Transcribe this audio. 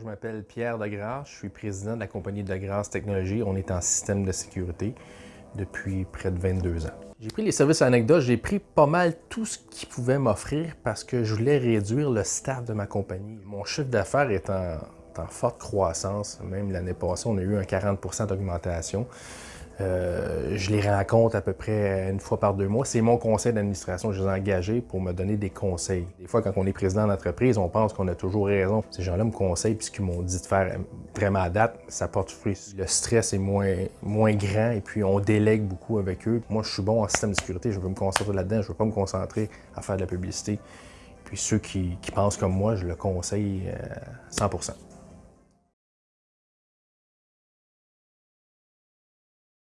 je m'appelle Pierre Degrasse, je suis président de la compagnie Degrasse Technologies. On est en système de sécurité depuis près de 22 ans. J'ai pris les services anecdotes, j'ai pris pas mal tout ce qu'ils pouvaient m'offrir parce que je voulais réduire le staff de ma compagnie. Mon chiffre d'affaires est en, en, forte croissance. Même l'année passée, on a eu un 40% d'augmentation. Euh, je les rencontre à peu près une fois par deux mois. C'est mon conseil d'administration. Je les ai engagés pour me donner des conseils. Des fois, quand on est président d'entreprise, on pense qu'on a toujours raison. Ces gens-là me conseillent, puis ce qu'ils m'ont dit de faire vraiment à date, ça porte fruit. Le stress est moins, grand et puis on délègue beaucoup avec eux. Moi, je suis bon en système de sécurité. Je veux me concentrer là-dedans. Je veux pas me concentrer à faire de la publicité. Puis ceux qui, qui pensent comme moi, je le conseille 100 euh,